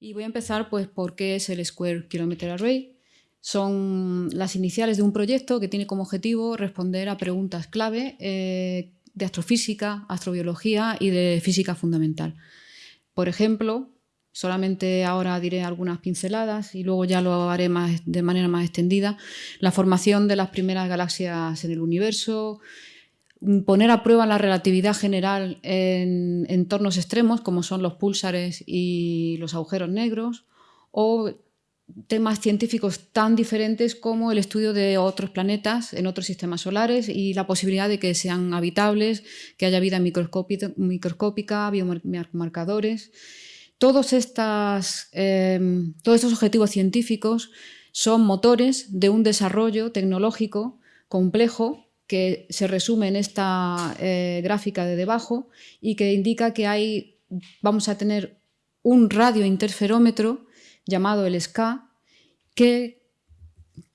Y voy a empezar pues por qué es el Square Kilometer Array. Son las iniciales de un proyecto que tiene como objetivo responder a preguntas clave eh, de astrofísica, astrobiología y de física fundamental. Por ejemplo, solamente ahora diré algunas pinceladas y luego ya lo haré de manera más extendida, la formación de las primeras galaxias en el universo, poner a prueba la relatividad general en entornos extremos, como son los púlsares y los agujeros negros, o temas científicos tan diferentes como el estudio de otros planetas en otros sistemas solares y la posibilidad de que sean habitables, que haya vida microscópica, biomarcadores. Todos, em, todos estos objetivos científicos son motores de un desarrollo tecnológico complejo que se resume en esta eh, gráfica de debajo y que indica que hay, vamos a tener un radiointerferómetro llamado el SCA que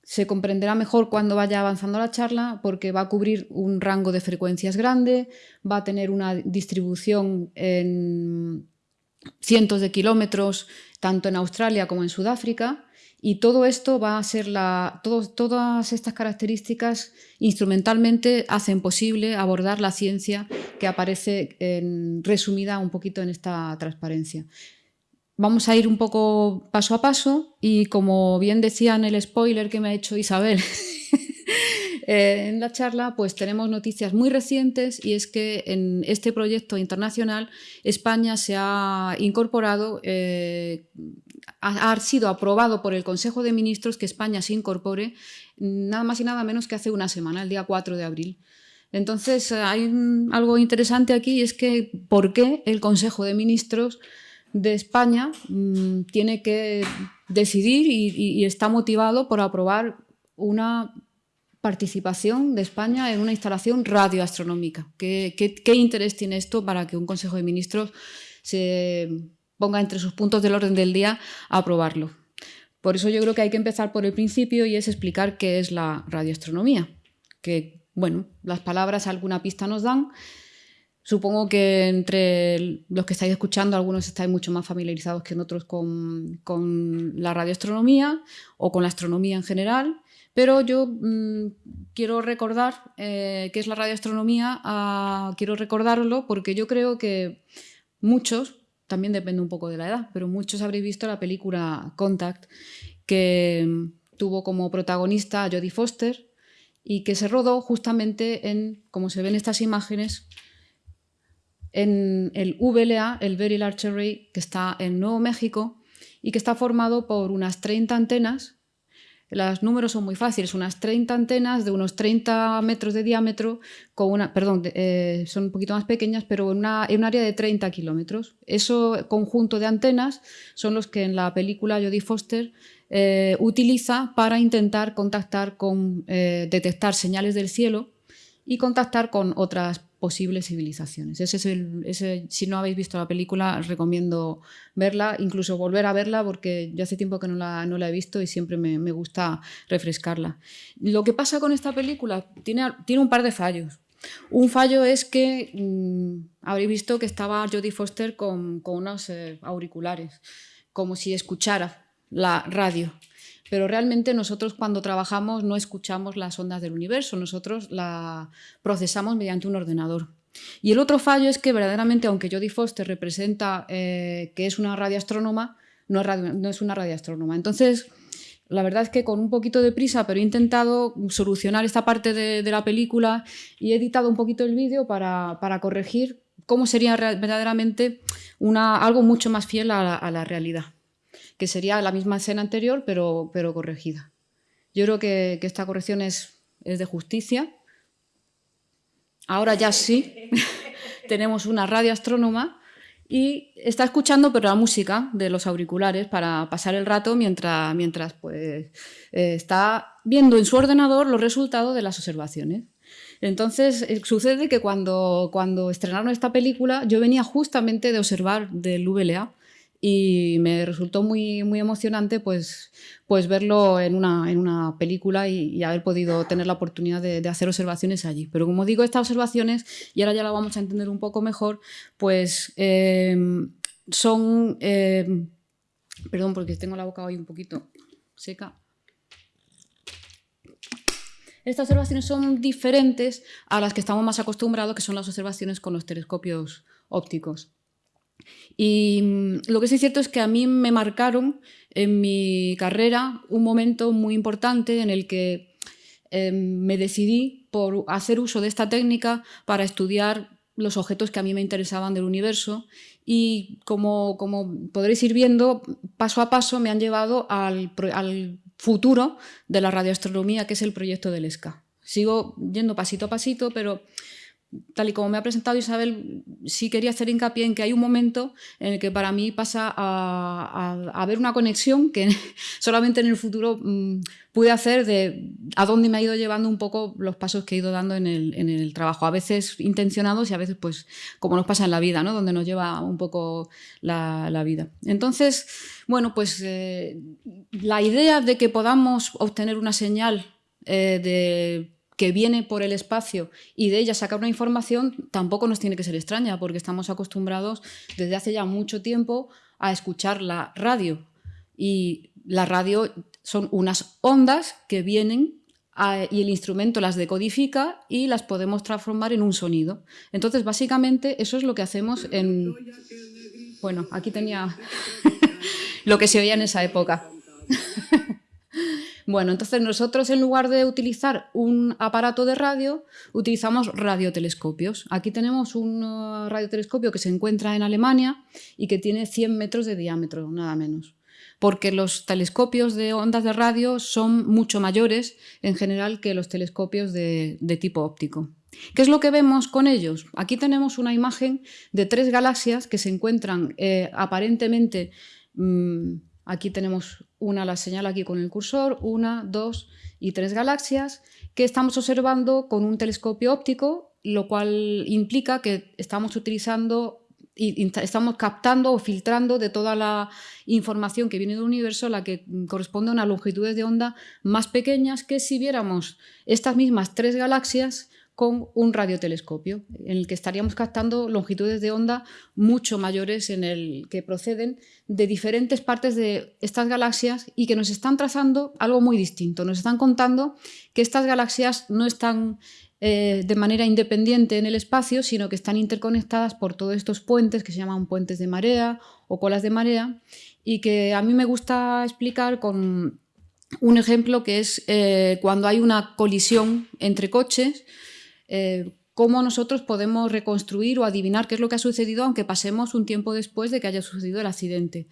se comprenderá mejor cuando vaya avanzando la charla porque va a cubrir un rango de frecuencias grande, va a tener una distribución en cientos de kilómetros tanto en Australia como en Sudáfrica y todo esto va a ser la... todas estas características instrumentalmente hacen posible abordar la ciencia que aparece en, resumida un poquito en esta transparencia. Vamos a ir un poco paso a paso y como bien decía en el spoiler que me ha hecho Isabel Eh, en la charla pues tenemos noticias muy recientes y es que en este proyecto internacional España se ha incorporado, eh, ha, sido aprobado por el Consejo de Ministros que España se incorpore nada más y nada menos que hace una semana, el día 4 de abril. Entonces hay algo interesante aquí y es que ¿por qué el Consejo de Ministros de España mm, tiene que decidir y, está motivado por aprobar una participación de España en una instalación radioastronómica. ¿Qué, qué, interés tiene esto para que un Consejo de Ministros se ponga entre sus puntos del orden del día a aprobarlo? Por eso yo creo que hay que empezar por el principio y es explicar qué es la radioastronomía. Que, bueno, las palabras alguna pista nos dan. Supongo que entre los que estáis escuchando, algunos estáis mucho más familiarizados que otros con, la radioastronomía o con la astronomía en general. Pero yo mm, quiero recordar eh, qué es la radioastronomía, ah, quiero recordarlo porque yo creo que muchos, también depende un poco de la edad, pero muchos habréis visto la película Contact, que mm, tuvo como protagonista a Jodie Foster y que se rodó justamente en, como se ven estas imágenes, en el VLA, el Very Large Array, que está en Nuevo México y que está formado por unas 30 antenas los números son muy fáciles, unas 30 antenas de unos 30 metros de diámetro, con una, perdón, eh, son un poquito más pequeñas, pero en, un área de 30 kilómetros. Ese conjunto de antenas son los que en la película Jodie Foster eh, utiliza para intentar contactar con, eh, detectar señales del cielo y contactar con otras posibles civilizaciones. Ese es el, si no habéis visto la película, recomiendo verla, incluso volver a verla, porque yo hace tiempo que no la, no la he visto y siempre me, me, gusta refrescarla. Lo que pasa con esta película tiene, tiene un par de fallos. Un fallo es que mm, habréis visto que estaba Jodie Foster con, con unos eh, auriculares, como si escuchara la radio pero realmente nosotros cuando trabajamos no escuchamos las ondas del universo, nosotros la procesamos mediante un ordenador. Y el otro fallo es que verdaderamente, aunque Jodie Foster representa eh, que es una radioastrónoma, no es, una radioastrónoma. Entonces, la verdad es que con un poquito de prisa, pero he intentado solucionar esta parte de, la película y he editado un poquito el vídeo para, corregir cómo sería verdaderamente algo mucho más fiel a la realidad que sería la misma escena anterior, pero, pero corregida. Yo creo que, esta corrección es, es de justicia. Ahora ya sí, tenemos una radioastrónoma y está escuchando pero la música de los auriculares para pasar el rato mientras, mientras pues, eh, está viendo en su ordenador los resultados de las observaciones. Entonces, eh, sucede que cuando, cuando estrenaron esta película, yo venía justamente de observar del VLA y me resultó muy, muy emocionante pues, pues verlo en una, en una película y, haber podido tener la oportunidad de, hacer observaciones allí. Pero como digo, estas observaciones, y ahora ya la vamos a entender un poco mejor, pues em, son em, Perdón, porque tengo la boca hoy un poquito seca. Estas observaciones son diferentes a las que estamos más acostumbrados, que son las observaciones con los telescopios ópticos. Y mm, lo que sí es cierto es que a mí me marcaron en mi carrera un momento muy importante en el que em, me decidí por hacer uso de esta técnica para estudiar los objetos que a mí me interesaban del universo y como, como podréis ir viendo, paso a paso me han llevado al, al futuro de la radioastronomía, que es el proyecto del ESCA. Sigo yendo pasito a pasito, pero tal y como me ha presentado Isabel, sí quería hacer hincapié en que hay un momento en el que para mí pasa a, haber una conexión que solamente en el futuro mm, pude hacer de a dónde me ha ido llevando un poco los pasos que he ido dando en el, trabajo, a veces intencionados y a veces pues como nos pasa en la vida, ¿no? donde nos lleva un poco la, vida. Entonces, bueno, pues eh, la idea de que podamos obtener una señal eh, de que viene por el espacio y de ella sacar una información tampoco nos tiene que ser extraña porque estamos acostumbrados desde hace ya mucho tiempo a escuchar la radio y la radio son unas ondas que vienen y el instrumento las decodifica y las podemos transformar en un sonido. Entonces, básicamente, eso es lo que hacemos en... Bueno, aquí tenía lo que se oía en esa época. Bueno, entonces nosotros en lugar de utilizar un aparato de radio, utilizamos radiotelescopios. Aquí tenemos un uh, radiotelescopio que se encuentra en Alemania y que tiene 100 metros de diámetro, nada menos. Porque los telescopios de ondas de radio son mucho mayores en general que los telescopios de, tipo óptico. ¿Qué es lo que vemos con ellos? Aquí tenemos una imagen de tres galaxias que se encuentran eh, aparentemente... Mm, Aquí tenemos una, la señal aquí con el cursor, una, dos y tres galaxias que estamos observando con un telescopio óptico, lo cual implica que estamos utilizando y estamos captando o filtrando de toda la información que viene del universo la que corresponde a unas longitudes de onda más pequeñas que si viéramos estas mismas tres galaxias con un radiotelescopio, en el que estaríamos captando longitudes de onda mucho mayores en el que proceden de diferentes partes de estas galaxias y que nos están trazando algo muy distinto. Nos están contando que estas galaxias no están eh, de manera independiente en el espacio, sino que están interconectadas por todos estos puentes que se llaman puentes de marea o colas de marea y que a mí me gusta explicar con un ejemplo que es eh, cuando hay una colisión entre coches, eh, cómo nosotros podemos reconstruir o adivinar qué es lo que ha sucedido aunque pasemos un tiempo después de que haya sucedido el accidente.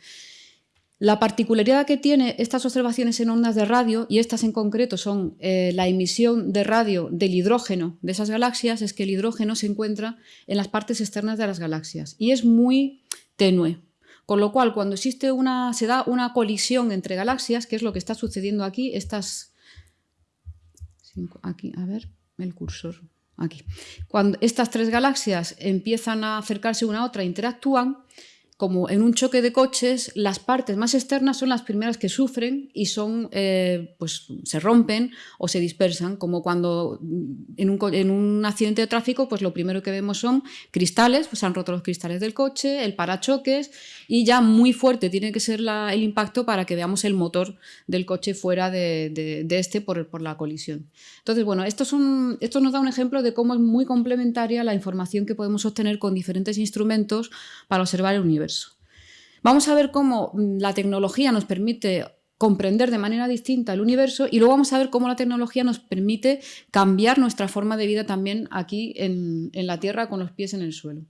La particularidad que tiene estas observaciones en ondas de radio, y estas en concreto son eh, la emisión de radio del hidrógeno de esas galaxias, es que el hidrógeno se encuentra en las partes externas de las galaxias y es muy tenue. Con lo cual, cuando existe una, se da una colisión entre galaxias, que es lo que está sucediendo aquí, estas... Aquí, a ver, el cursor aquí. Cuando estas tres galaxias empiezan a acercarse una a otra interactúan, como en un choque de coches, las partes más externas son las primeras que sufren y son, eh, pues, se rompen o se dispersan, como cuando en un, accidente de tráfico, pues lo primero que vemos son cristales, pues se han roto los cristales del coche, el parachoques y ya muy fuerte tiene que ser el impacto para que veamos el motor del coche fuera de, este por, por, la colisión. Entonces, bueno, esto, esto nos da un ejemplo de cómo es muy complementaria la información que podemos obtener con diferentes instrumentos para observar el universo. Vamos a ver cómo mm, la tecnología nos permite comprender de manera distinta el universo y luego vamos a ver cómo la tecnología nos permite cambiar nuestra forma de vida también aquí en, la Tierra con los pies en el suelo.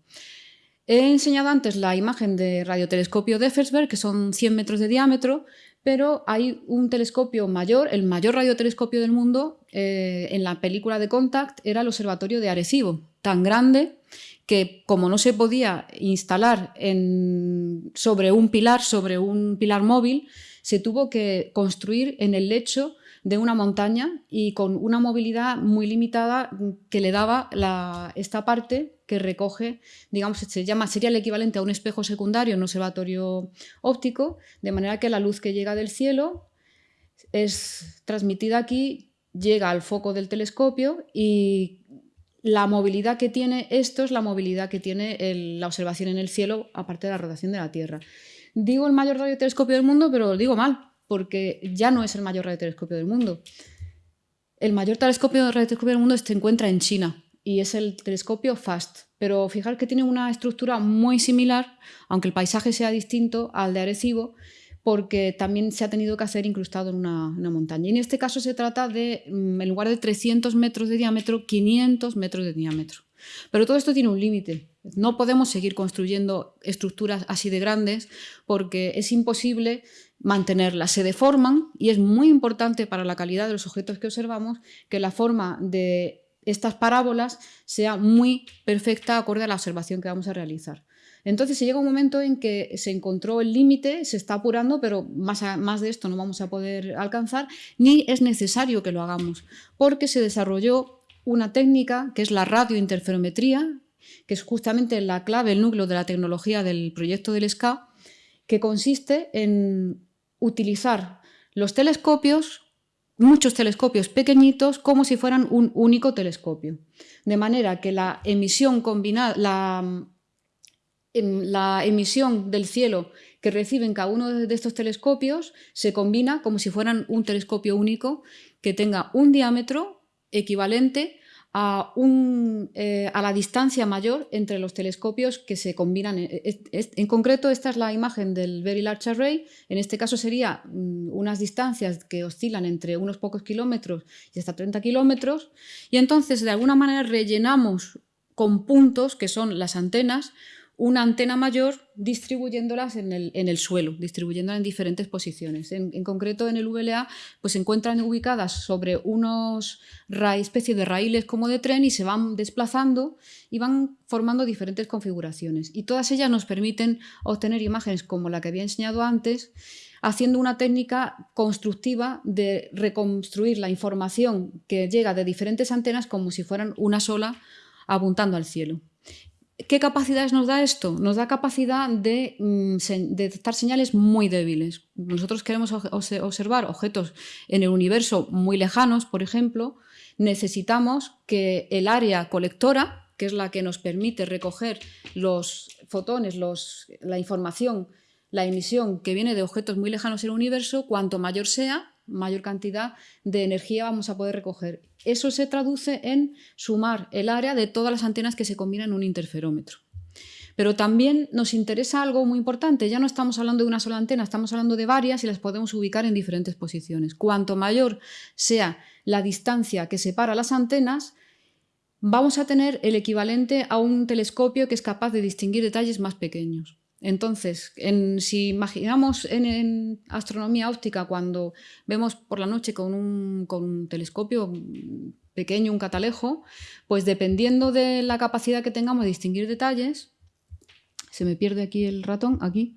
He enseñado antes la imagen de radiotelescopio de Effelsberg, que son 100 metros de diámetro, pero hay un telescopio mayor, el mayor radiotelescopio del mundo, eh, en la película de Contact, era el observatorio de Arecibo, tan grande que como no se podía instalar sobre un pilar, sobre un pilar móvil, se tuvo que construir en el lecho de una montaña y con una movilidad muy limitada que le daba esta parte que recoge, digamos, se llama, sería el equivalente a un espejo secundario en un observatorio óptico, de manera que la luz que llega del cielo es transmitida aquí, llega al foco del telescopio y la movilidad que tiene esto es la movilidad que tiene la observación en el cielo, aparte de la rotación de la Tierra. Digo el mayor radiotelescopio del mundo, pero lo digo mal, porque ya no es el mayor radiotelescopio del mundo. El mayor telescopio radiotelescopio del mundo se encuentra en China y es el telescopio FAST. Pero fijar que tiene una estructura muy similar, aunque el paisaje sea distinto al de Arecibo, porque también se ha tenido que hacer incrustado en una, montaña. Y en este caso se trata de, mm, en lugar de 300 metros de diámetro, 500 metros de diámetro. Pero todo esto tiene un límite. No podemos seguir construyendo estructuras así de grandes porque es imposible mantenerlas. Se deforman y es muy importante para la calidad de los objetos que observamos que la forma de estas parábolas sea muy perfecta acorde a la observación que vamos a realizar. Entonces se llega un momento en que se encontró el límite, se está apurando, pero más, más de esto no vamos a poder alcanzar, ni es necesario que lo hagamos, porque se desarrolló una técnica que es la radiointerferometría, que es justamente la clave, el núcleo de la tecnología del proyecto del SCA, que consiste en utilizar los telescopios, muchos telescopios pequeñitos, como si fueran un único telescopio. De manera que la emisión combinada, la, la emisión del cielo que reciben cada uno de estos telescopios se combina como si fueran un telescopio único que tenga un diámetro equivalente a, eh, la distancia mayor entre los telescopios que se combinan. En concreto, esta es la imagen del Very Large Array. En este caso sería mm, unas distancias que oscilan entre unos pocos kilómetros y hasta 30 kilómetros. Y entonces, de alguna manera, rellenamos con puntos, que son las antenas, una antena mayor distribuyéndolas en el, suelo, distribuyéndolas en diferentes posiciones. En, concreto, en el VLA pues, se encuentran ubicadas sobre unos especies de raíles como de tren y se van desplazando y van formando diferentes configuraciones. Y todas ellas nos permiten obtener imágenes como la que había enseñado antes, haciendo una técnica constructiva de reconstruir la información que llega de diferentes antenas como si fueran una sola apuntando al cielo. ¿Qué capacidades nos da esto? Nos da capacidad de, mm, detectar señales muy débiles. Nosotros queremos observar objetos en el universo muy lejanos, por ejemplo, necesitamos que el área colectora, que es la que nos permite recoger los fotones, la información, la emisión que viene de objetos muy lejanos en el universo, cuanto mayor sea, mayor cantidad de energía vamos a poder recoger. Eso se traduce en sumar el área de todas las antenas que se combinan en un interferómetro. Pero también nos interesa algo muy importante, ya no estamos hablando de una sola antena, estamos hablando de varias y las podemos ubicar en diferentes posiciones. Cuanto mayor sea la distancia que separa las antenas, vamos a tener el equivalente a un telescopio que es capaz de distinguir detalles más pequeños. Entonces, si imaginamos en, astronomía óptica cuando vemos por la noche con un, telescopio pequeño, un catalejo, pues dependiendo de la capacidad que tengamos de distinguir detalles, se me pierde aquí el ratón, aquí,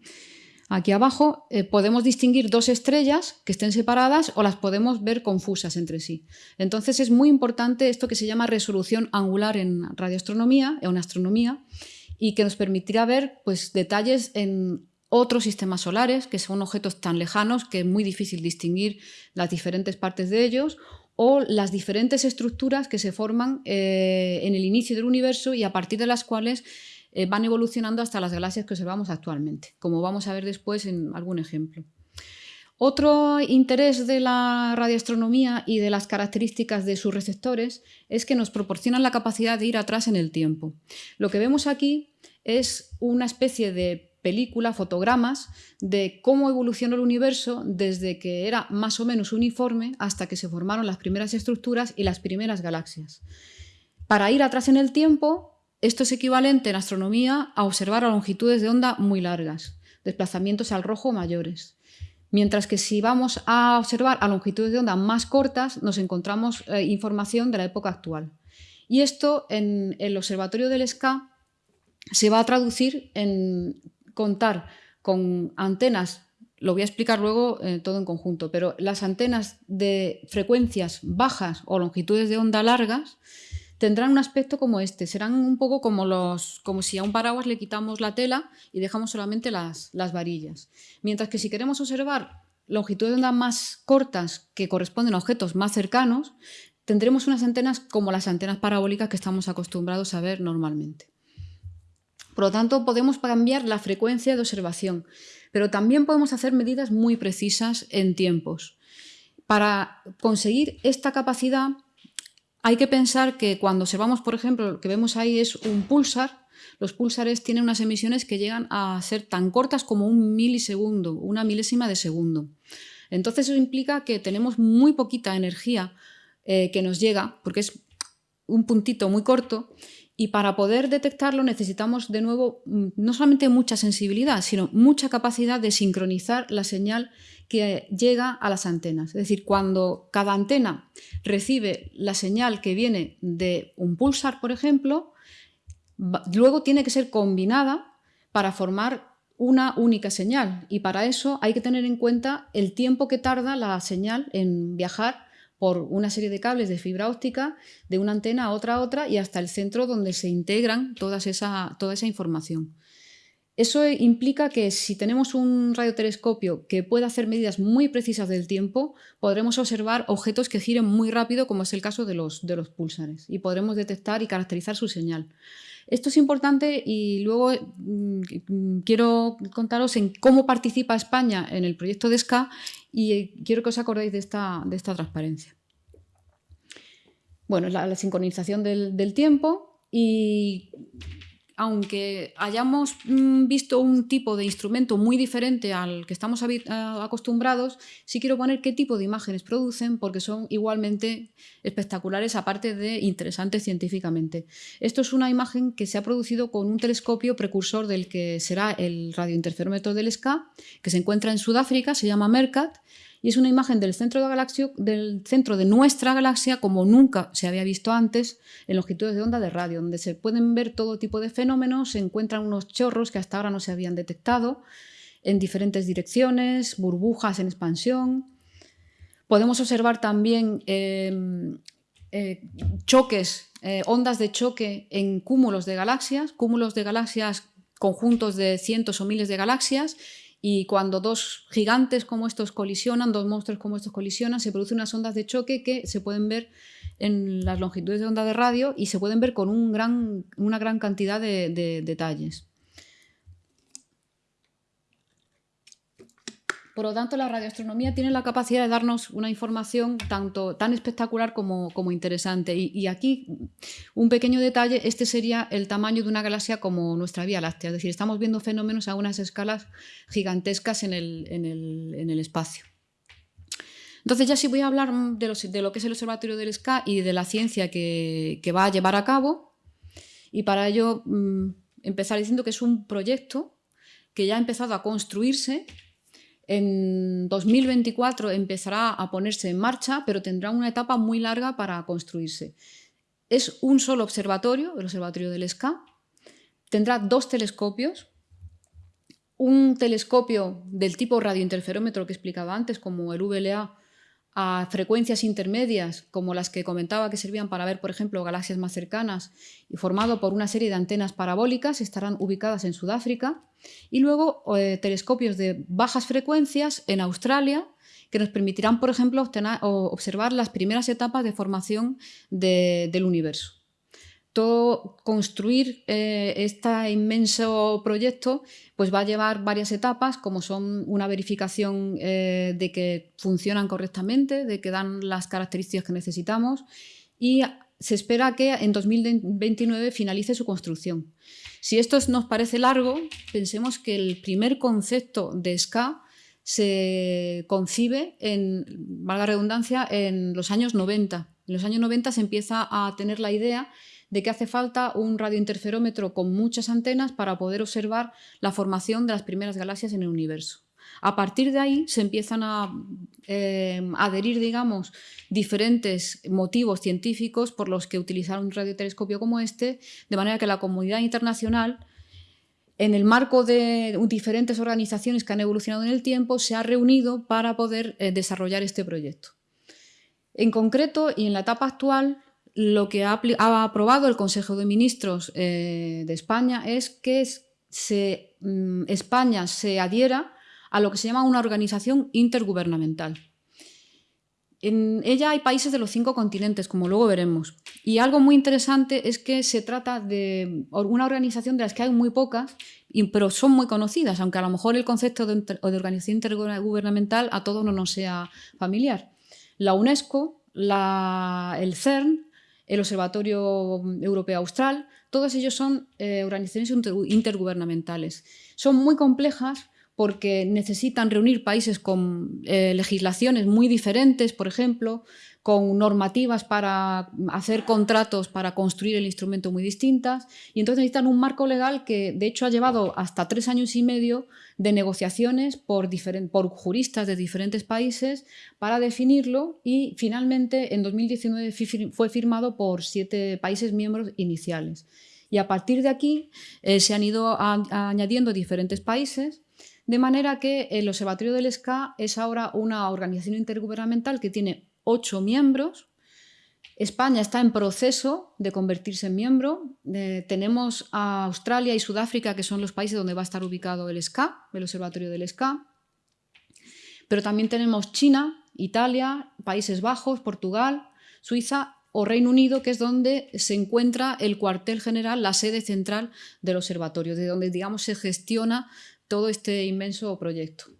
aquí abajo, eh, podemos distinguir dos estrellas que estén separadas o las podemos ver confusas entre sí. Entonces es muy importante esto que se llama resolución angular en radioastronomía, en astronomía, y que nos permitirá ver pues, detalles en otros sistemas solares, que son objetos tan lejanos que es muy difícil distinguir las diferentes partes de ellos, o las diferentes estructuras que se forman eh, en el inicio del universo y a partir de las cuales eh, van evolucionando hasta las galaxias que observamos actualmente, como vamos a ver después en algún ejemplo. Otro interés de la radioastronomía y de las características de sus receptores es que nos proporcionan la capacidad de ir atrás en el tiempo. Lo que vemos aquí es una especie de película, fotogramas, de cómo evolucionó el universo desde que era más o menos uniforme hasta que se formaron las primeras estructuras y las primeras galaxias. Para ir atrás en el tiempo, esto es equivalente en astronomía a observar a longitudes de onda muy largas, desplazamientos al rojo mayores. Mientras que si vamos a observar a longitudes de onda más cortas, nos encontramos eh, información de la época actual. Y esto en el observatorio del SCA se va a traducir en contar con antenas, lo voy a explicar luego eh, todo en conjunto, pero las antenas de frecuencias bajas o longitudes de onda largas tendrán un aspecto como este, serán un poco como, los, como si a un paraguas le quitamos la tela y dejamos solamente las, las varillas. Mientras que si queremos observar longitudes de onda más cortas que corresponden a objetos más cercanos, tendremos unas antenas como las antenas parabólicas que estamos acostumbrados a ver normalmente. Por lo tanto, podemos cambiar la frecuencia de observación, pero también podemos hacer medidas muy precisas en tiempos. Para conseguir esta capacidad hay que pensar que cuando observamos, por ejemplo, lo que vemos ahí es un pulsar, los pulsares tienen unas emisiones que llegan a ser tan cortas como un milisegundo, una milésima de segundo. Entonces eso implica que tenemos muy poquita energía eh, que nos llega, porque es un puntito muy corto, y para poder detectarlo necesitamos de nuevo mm, no solamente mucha sensibilidad, sino mucha capacidad de sincronizar la señal que llega a las antenas. Es decir, cuando cada antena recibe la señal que viene de un pulsar, por ejemplo, luego tiene que ser combinada para formar una única señal y para eso hay que tener en cuenta el tiempo que tarda la señal en viajar por una serie de cables de fibra óptica de una antena a otra a otra y hasta el centro donde se integran esa, toda esa información. Eso implica que si tenemos un radiotelescopio que pueda hacer medidas muy precisas del tiempo, podremos observar objetos que giren muy rápido, como es el caso de los, de los y podremos detectar y caracterizar su señal. Esto es importante y luego mm, quiero contaros en cómo participa España en el proyecto de SCA y quiero que os acordéis de esta, de esta transparencia. Bueno, la, la sincronización del, del tiempo y aunque hayamos mm, visto un tipo de instrumento muy diferente al que estamos acostumbrados, sí quiero poner qué tipo de imágenes producen porque son igualmente espectaculares, aparte de interesantes científicamente. Esto es una imagen que se ha producido con un telescopio precursor del que será el radiointerferómetro del SCA, que se encuentra en Sudáfrica, se llama MERCAT, y es una imagen del centro de, nuestra galaxia como nunca se había visto antes en longitudes de onda de radio, donde se pueden ver todo tipo de fenómenos, se encuentran unos chorros que hasta ahora no se habían detectado en diferentes direcciones, burbujas en expansión. Podemos observar también em, eh, choques, eh, ondas de choque en cúmulos de galaxias, cúmulos de galaxias, conjuntos de cientos o miles de galaxias, y cuando dos gigantes como estos colisionan, dos monstruos como estos colisionan, se producen unas ondas de choque que se pueden ver en las longitudes de onda de radio y se pueden ver con una gran cantidad de detalles. Por lo tanto, la radioastronomía tiene la capacidad de darnos una información tanto tan espectacular como, interesante. Y, aquí, un pequeño detalle, este sería el tamaño de una galaxia como nuestra Vía Láctea. Es decir, estamos viendo fenómenos a unas escalas gigantescas en el, espacio. Entonces ya sí voy a hablar de, lo que es el Observatorio del SCA y de la ciencia que, va a llevar a cabo. Y para ello mm, empezar diciendo que es un proyecto que ya ha empezado a construirse en 2024 empezará a ponerse en marcha, pero tendrá una etapa muy larga para construirse. Es un solo observatorio, el observatorio del SCA. Tendrá dos telescopios. Un telescopio del tipo radiointerferómetro que explicaba antes, como el VLA, a frecuencias intermedias, como las que comentaba que servían para ver, por ejemplo, galaxias más cercanas, y formado por una serie de antenas parabólicas, estarán ubicadas en Sudáfrica, y luego eh, telescopios de bajas frecuencias en Australia, que nos permitirán, por ejemplo, observar las primeras etapas de formación del universo todo construir este inmenso proyecto pues va a llevar varias etapas, como son una verificación eh, de que funcionan correctamente, de que dan las características que necesitamos y se espera que en 2029 finalice su construcción. Si esto nos parece largo, pensemos que el primer concepto de SCA se concibe, en, valga redundancia, en los años 90. En los años 90 se empieza a tener la idea de que hace falta un radiointerferómetro con muchas antenas para poder observar la formación de las primeras galaxias en el universo. A partir de ahí se empiezan a eh, adherir, digamos, diferentes motivos científicos por los que utilizar un radiotelescopio como este, de manera que la comunidad internacional, en el marco de diferentes organizaciones que han evolucionado en el tiempo, se ha reunido para poder eh, desarrollar este proyecto. En concreto, y en la etapa actual, lo que ha, aprobado el Consejo de Ministros eh, de España es que mm, España se adhiera a lo que se llama una organización intergubernamental. En ella hay países de los cinco continentes, como luego veremos. Y algo muy interesante es que se trata de una organización de las que hay muy pocas, pero son muy conocidas, aunque a lo mejor el concepto de, organización intergubernamental a todos no nos sea familiar. La UNESCO, el CERN, el Observatorio Europeo Austral, todos ellos son eh, organizaciones intergubernamentales. Son muy complejas porque necesitan reunir países con eh, legislaciones muy diferentes, por ejemplo, con normativas para hacer contratos para construir el instrumento muy distintas, y entonces necesitan un marco legal que de hecho ha llevado hasta tres años y medio de negociaciones por, por juristas de diferentes países para definirlo y finalmente en 2019 fue firmado por siete países miembros iniciales. Y a partir de aquí eh, se han ido añadiendo diferentes países de manera que el Observatorio del SCA es ahora una organización intergubernamental que tiene ocho miembros. España está en proceso de convertirse en miembro. Eh, tenemos a Australia y Sudáfrica, que son los países donde va a estar ubicado el SCA, el Observatorio del SCA. Pero también tenemos China, Italia, Países Bajos, Portugal, Suiza o Reino Unido, que es donde se encuentra el cuartel general, la sede central del observatorio, de donde digamos, se gestiona todo este inmenso proyecto.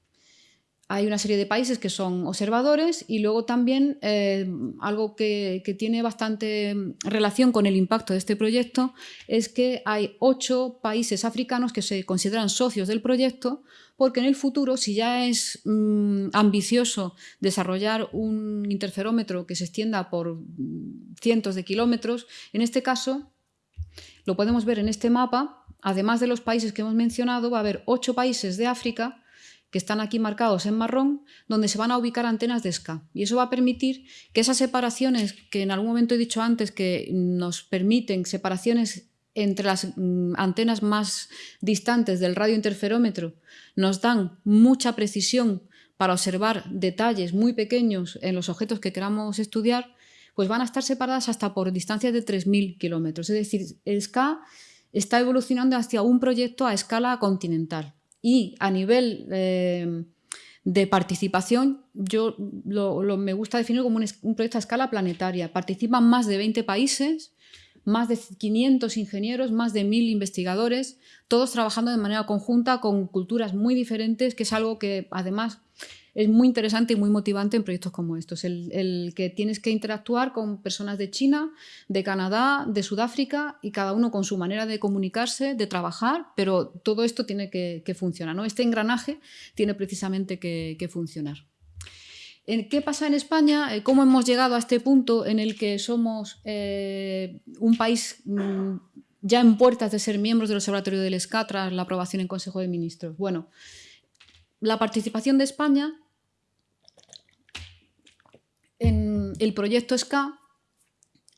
Hay una serie de países que son observadores y luego también eh, algo que, tiene bastante relación con el impacto de este proyecto es que hay ocho países africanos que se consideran socios del proyecto porque en el futuro, si ya es mm, ambicioso desarrollar un interferómetro que se extienda por cientos de kilómetros, en este caso lo podemos ver en este mapa, además de los países que hemos mencionado, va a haber ocho países de África que están aquí marcados en marrón, donde se van a ubicar antenas de SCA. Y eso va a permitir que esas separaciones, que en algún momento he dicho antes que nos permiten separaciones entre las mm, antenas más distantes del radiointerferómetro, nos dan mucha precisión para observar detalles muy pequeños en los objetos que queramos estudiar, pues van a estar separadas hasta por distancias de 3.000 kilómetros. Es decir, SCA está evolucionando hacia un proyecto a escala continental. Y a nivel eh, de participación, yo lo, me gusta definir como un, proyecto a escala planetaria. Participan más de 20 países, más de 500 ingenieros, más de 1.000 investigadores, todos trabajando de manera conjunta con culturas muy diferentes, que es algo que además es muy interesante y muy motivante en proyectos como estos, el, que tienes que interactuar con personas de China, de Canadá, de Sudáfrica y cada uno con su manera de comunicarse, de trabajar, pero todo esto tiene que, funcionar, ¿no? Este engranaje tiene precisamente que, funcionar. ¿Qué pasa en España? Eh, ¿Cómo hemos llegado a este punto en el que somos eh, un país mm, ya en puertas de ser miembros del Observatorio del SCA tras la aprobación en Consejo de Ministros? Bueno, la participación de España en el proyecto SCA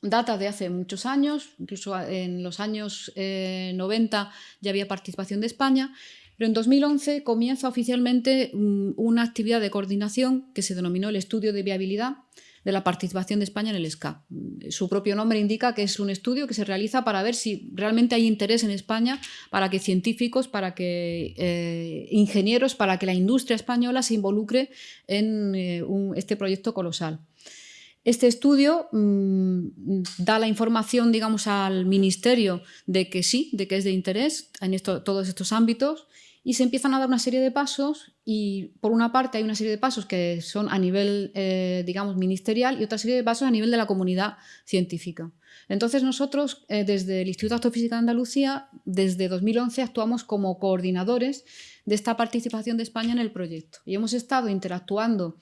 data de hace muchos años, incluso en los años 90 eh, ya había participación de España, pero en 2011 comienza oficialmente mm, una actividad de coordinación que se denominó el Estudio de Viabilidad, de la participación de España en el SCA. Su propio nombre indica que es un estudio que se realiza para ver si realmente hay interés en España para que científicos, para que eh, ingenieros, para que la industria española se involucre en eh, este proyecto colosal. Este estudio mm, da la información, digamos, al Ministerio de que sí, de que es de interés en todos estos ámbitos y se empiezan a dar una serie de pasos y por una parte hay una serie de pasos que son a nivel, eh, digamos, ministerial y otra serie de pasos a nivel de la comunidad científica. Entonces nosotros, eh, desde el Instituto de Astrofísica de Andalucía, desde 2011 actuamos como coordinadores de esta participación de España en el proyecto y hemos estado interactuando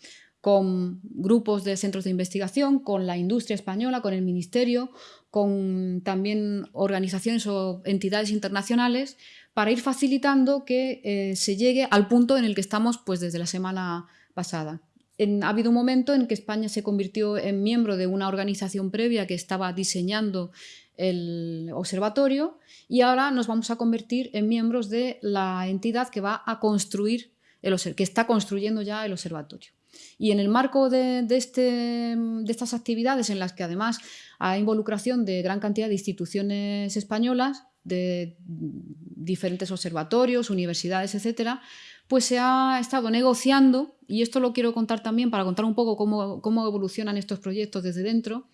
con grupos de centros de investigación, con la industria española, con el ministerio, con también organizaciones o entidades internacionales para ir facilitando que eh, se llegue al punto en el que estamos pues, desde la semana pasada. ha habido un momento en que España se convirtió en miembro de una organización previa que estaba diseñando el observatorio y ahora nos vamos a convertir en miembros de la entidad que va a construir, el, que está construyendo ya el observatorio. Y en el marco de, este, de, estas actividades, en las que además hay involucración de gran cantidad de instituciones españolas, de diferentes observatorios, universidades, etcétera, pues se ha estado negociando, y esto lo quiero contar también para contar un poco cómo, evolucionan estos proyectos desde dentro,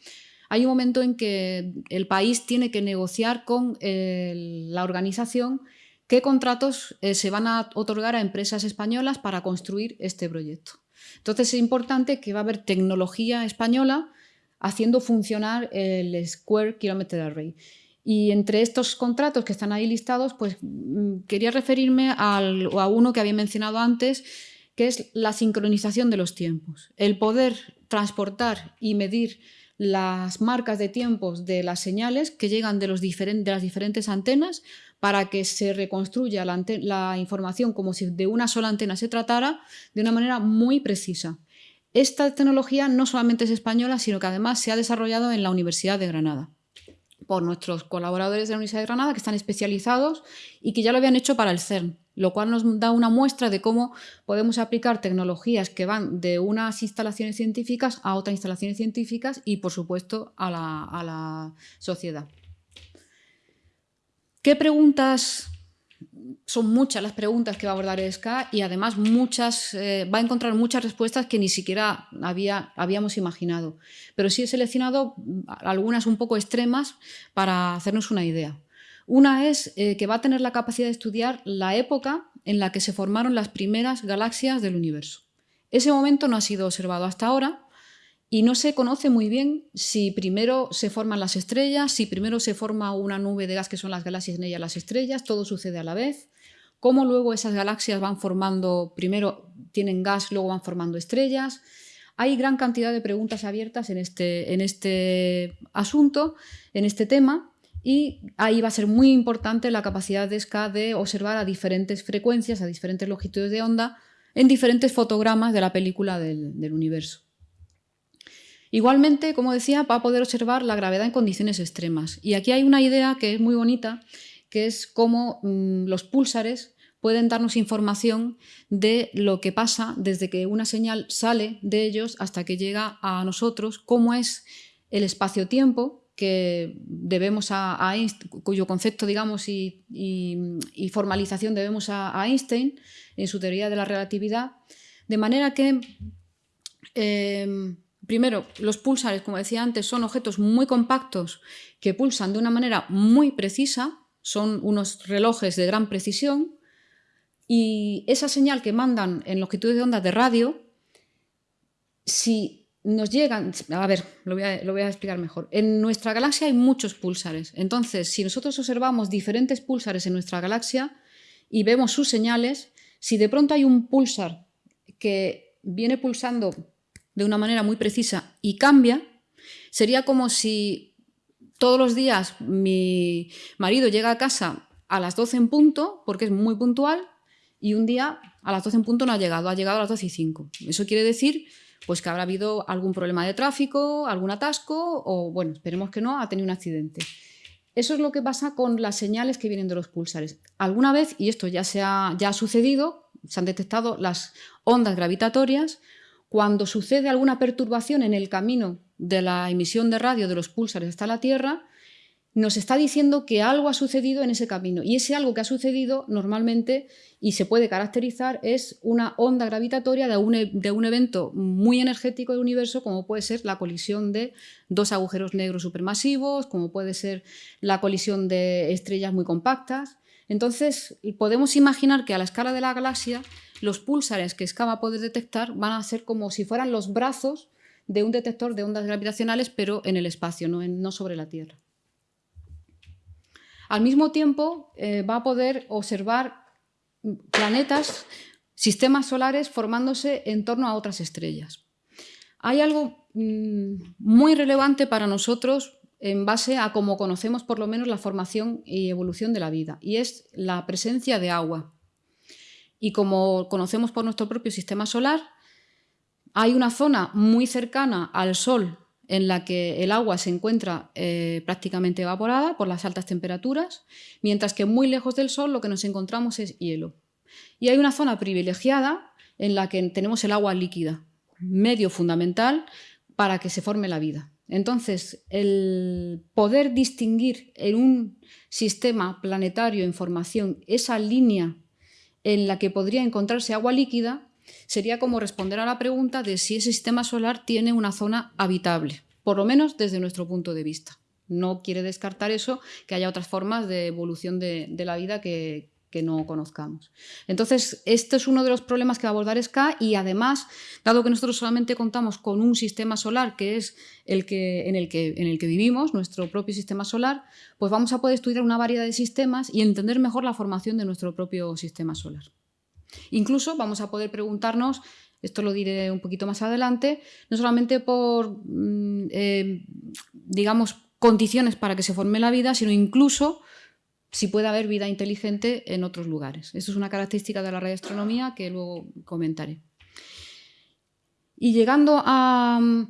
hay un momento en que el país tiene que negociar con eh, la organización qué contratos eh, se van a otorgar a empresas españolas para construir este proyecto. Entonces es importante que va a haber tecnología española haciendo funcionar el Square Kilometer Array. Y entre estos contratos que están ahí listados, pues mm, quería referirme a uno que había mencionado antes, que es la sincronización de los tiempos. El poder transportar y medir las marcas de tiempos de las señales que llegan de las diferentes antenas para que se reconstruya la, información como si de una sola antena se tratara de una manera muy precisa. Esta tecnología no solamente es española, sino que además se ha desarrollado en la Universidad de Granada por nuestros colaboradores de la Universidad de Granada que están especializados y que ya lo habían hecho para el CERN, lo cual nos da una muestra de cómo podemos aplicar tecnologías que van de unas instalaciones científicas a otras instalaciones científicas y, por supuesto, a la sociedad. ¿Qué preguntas son muchas las preguntas que va a abordar ESCA y además muchas, eh, va a encontrar muchas respuestas que ni siquiera había, habíamos imaginado. Pero sí he seleccionado algunas un poco extremas para hacernos una idea. Una es eh, que va a tener la capacidad de estudiar la época en la que se formaron las primeras galaxias del universo. Ese momento no ha sido observado hasta ahora y no se conoce muy bien si primero se forman las estrellas, si primero se forma una nube de gas que son las galaxias en ella las estrellas, todo sucede a la vez, cómo luego esas galaxias van formando, primero tienen gas, luego van formando estrellas. Hay gran cantidad de preguntas abiertas en este, en este asunto, en este tema, y ahí va a ser muy importante la capacidad de SCA de observar a diferentes frecuencias, a diferentes longitudes de onda, en diferentes fotogramas de la película del universo. Igualmente, como decía, va a poder observar la gravedad en condiciones extremas. Y aquí hay una idea que es muy bonita, que es cómo mm, los púlsares pueden darnos información de lo que pasa desde que una señal sale de ellos hasta que llega a nosotros, cómo es el espacio-tiempo que debemos a, cuyo concepto digamos y, formalización debemos a, Einstein en su teoría de la relatividad, de manera que em, Primero, los pulsares, como decía antes, son objetos muy compactos que pulsan de una manera muy precisa, son unos relojes de gran precisión, y esa señal que mandan en longitudes de onda de radio, si nos llegan... A ver, lo voy a, lo voy a explicar mejor. En nuestra galaxia hay muchos pulsares, entonces si nosotros observamos diferentes pulsares en nuestra galaxia y vemos sus señales, si de pronto hay un pulsar que viene pulsando de una manera muy precisa y cambia, sería como si todos los días mi marido llega a casa a las 12 en punto, porque es muy puntual, y un día a las 12 en punto no ha llegado, ha llegado a las 12 y 5. Eso quiere decir pues, que habrá habido algún problema de tráfico, algún atasco, o bueno, esperemos que no, ha tenido un accidente. Eso es lo que pasa con las señales que vienen de los pulsares. Alguna vez, y esto ya, se ha, ya ha sucedido, se han detectado las ondas gravitatorias, cuando sucede alguna perturbación en el camino de la emisión de radio de los púlsares hasta la Tierra, nos está diciendo que algo ha sucedido en ese camino. Y ese algo que ha sucedido normalmente y se puede caracterizar es una onda gravitatoria de un, e, de un, evento muy energético del universo, como puede ser la colisión de dos agujeros negros supermasivos, como puede ser la colisión de estrellas muy compactas. Entonces, podemos imaginar que a la escala de la galaxia los púlsares que SCA va a poder detectar van a ser como si fueran los brazos de un detector de ondas gravitacionales, pero en el espacio, no, sobre la Tierra. Al mismo tiempo, eh, va a poder observar planetas, sistemas solares formándose en torno a otras estrellas. Hay algo mm, muy relevante para nosotros en base a cómo conocemos por lo menos la formación y evolución de la vida, y es la presencia de agua. Y como conocemos por nuestro propio sistema solar, hay una zona muy cercana al Sol en la que el agua se encuentra eh, prácticamente evaporada por las altas temperaturas, mientras que muy lejos del Sol lo que nos encontramos es hielo. Y hay una zona privilegiada en la que tenemos el agua líquida, medio fundamental para que se forme la vida. Entonces, el poder distinguir en un sistema planetario en formación esa línea en la que podría encontrarse agua líquida sería como responder a la pregunta de si ese sistema solar tiene una zona habitable, por lo menos desde nuestro punto de vista. No quiere descartar eso, que haya otras formas de evolución de, la vida que, no conozcamos. Entonces, este es uno de los problemas que va a abordar SCA y además, dado que nosotros solamente contamos con un sistema solar que es el que, en, el que, en el que vivimos, nuestro propio sistema solar, pues vamos a poder estudiar una variedad de sistemas y entender mejor la formación de nuestro propio sistema solar. Incluso vamos a poder preguntarnos, esto lo diré un poquito más adelante, no solamente por, mm, eh, digamos, condiciones para que se forme la vida, sino incluso si puede haber vida inteligente en otros lugares. Esto es una característica de la radioastronomía que luego comentaré. Y llegando al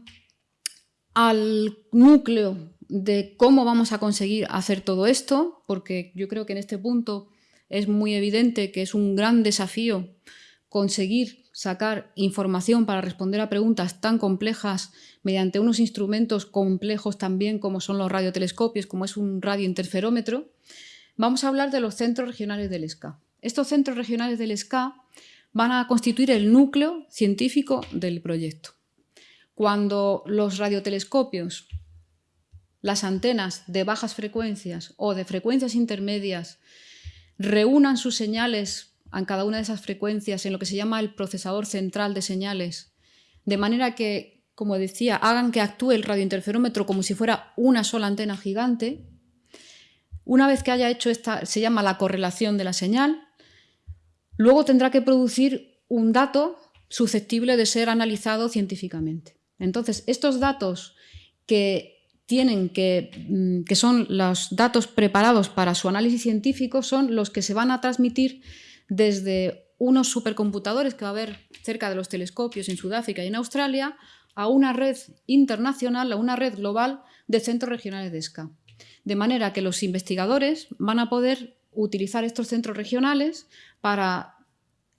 núcleo de cómo vamos a conseguir hacer todo esto, porque yo creo que en este punto es muy evidente que es un gran desafío conseguir sacar información para responder a preguntas tan complejas mediante unos instrumentos complejos también como son los radiotelescopios, como es un radiointerferómetro, vamos a hablar de los centros regionales del SCA. Estos centros regionales del SCA van a constituir el núcleo científico del proyecto. Cuando los radiotelescopios, las antenas de bajas frecuencias o de frecuencias intermedias reúnan sus señales en cada una de esas frecuencias en lo que se llama el procesador central de señales, de manera que, como decía, hagan que actúe el radiointerferómetro como si fuera una sola antena gigante. Una vez que haya hecho esta, se llama la correlación de la señal, luego tendrá que producir un dato susceptible de ser analizado científicamente. Entonces, estos datos que tienen que, mm, que son los datos preparados para su análisis científico, son los que se van a transmitir desde unos supercomputadores que va a haber cerca de los telescopios en Sudáfrica y en Australia, a una red internacional, a una red global de centros regionales de SCA. De manera que los investigadores van a poder utilizar estos centros regionales para,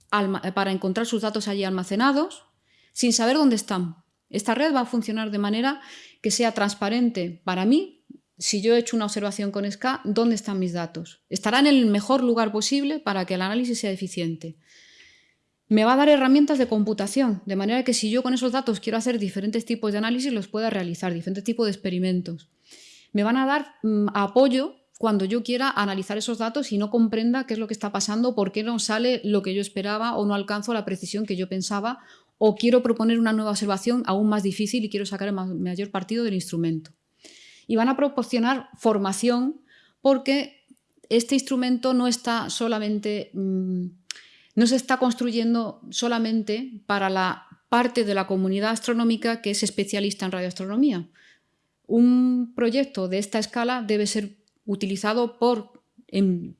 para encontrar sus datos allí almacenados sin saber dónde están. Esta red va a funcionar de manera que sea transparente para mí, si yo he hecho una observación con SCA, dónde están mis datos. Estará en el mejor lugar posible para que el análisis sea eficiente. Me va a dar herramientas de computación, de manera que si yo con esos datos quiero hacer diferentes tipos de análisis, los pueda realizar, diferentes tipos de experimentos. Me van a dar mm, apoyo cuando yo quiera analizar esos datos y no comprenda qué es lo que está pasando, por qué no sale lo que yo esperaba o no alcanzo la precisión que yo pensaba o quiero proponer una nueva observación aún más difícil y quiero sacar el mayor partido del instrumento. Y van a proporcionar formación porque este instrumento no está solamente, mm, no se está construyendo solamente para la parte de la comunidad astronómica que es especialista en radioastronomía. Un proyecto de esta escala debe ser utilizado por,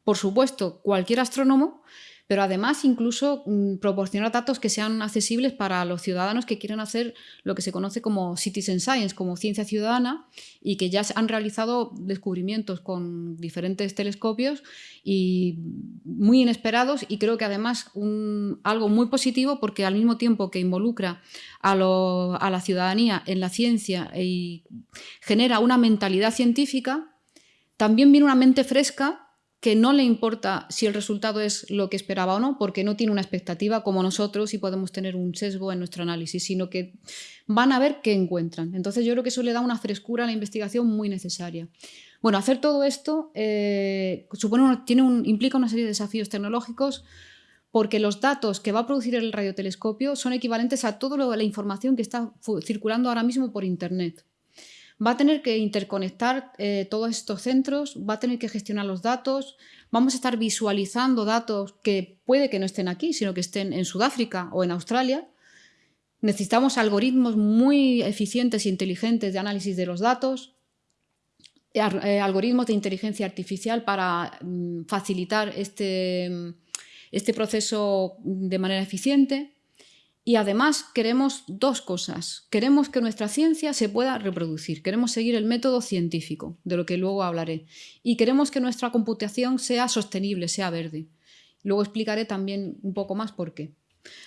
por supuesto, cualquier astrónomo, pero además incluso mm, proporcionar datos que sean accesibles para los ciudadanos que quieren hacer lo que se conoce como citizen science, como ciencia ciudadana, y que ya han realizado descubrimientos con diferentes telescopios y muy inesperados y creo que además algo muy positivo porque al mismo tiempo que involucra a, a la ciudadanía en la ciencia y genera una mentalidad científica, también viene una mente fresca que no le importa si el resultado es lo que esperaba o no, porque no tiene una expectativa como nosotros y podemos tener un sesgo en nuestro análisis, sino que van a ver qué encuentran. Entonces yo creo que eso le da una frescura a la investigación muy necesaria. Bueno, hacer todo esto eh, supone tiene implica una serie de desafíos tecnológicos porque los datos que va a producir el radiotelescopio son equivalentes a toda la información que está circulando ahora mismo por Internet va a tener que interconectar eh, todos estos centros, va a tener que gestionar los datos, vamos a estar visualizando datos que puede que no estén aquí, sino que estén en Sudáfrica o en Australia. Necesitamos algoritmos muy eficientes e inteligentes de análisis de los datos, eh, algoritmos de inteligencia artificial para mm, facilitar este, este proceso de manera eficiente. Y además queremos dos cosas. Queremos que nuestra ciencia se pueda reproducir, queremos seguir el método científico, de lo que luego hablaré, y queremos que nuestra computación sea sostenible, sea verde. Luego explicaré también un poco más por qué.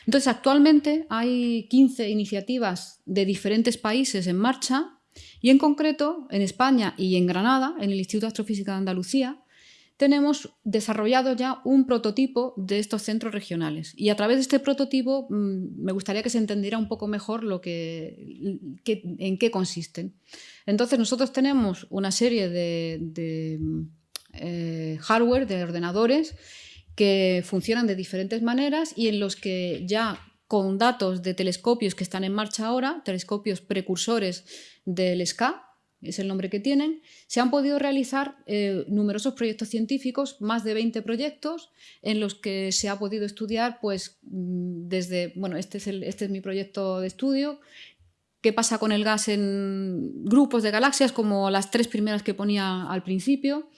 Entonces, actualmente hay 15 iniciativas de diferentes países en marcha y en concreto en España y en Granada, en el Instituto de Astrofísica de Andalucía, tenemos desarrollado ya un prototipo de estos centros regionales. Y a través de este prototipo mm, me gustaría que se entendiera un poco mejor lo que, en qué consisten. Entonces nosotros tenemos una serie de, eh, hardware, de ordenadores, que funcionan de diferentes maneras y en los que ya con datos de telescopios que están en marcha ahora, telescopios precursores del SCA, es el nombre que tienen, se han podido realizar eh, numerosos proyectos científicos, más de 20 proyectos, en los que se ha podido estudiar, pues, mm, desde, bueno, este es, este es mi proyecto de estudio, qué pasa con el gas en grupos de galaxias, como las tres primeras que ponía al principio,